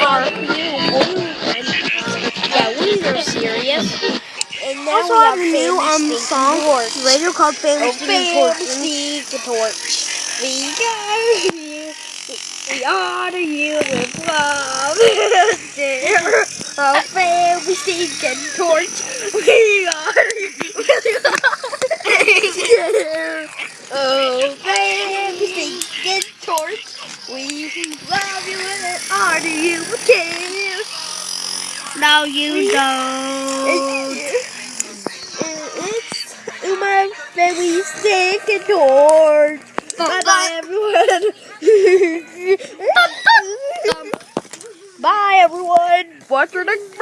are and yeah, we are serious. And now Also we have have a new um song Stinky Torch. later called Famous Oh, Stinky famous Torch. Torch. We got you. We honor you with love and care. Oh, family stinking torch. We honor you with love. Oh, family stinking torch. We love you honor you care. No, you don't. It's my family stinking torch. Bye bye everyone. Bye everyone. Watch your next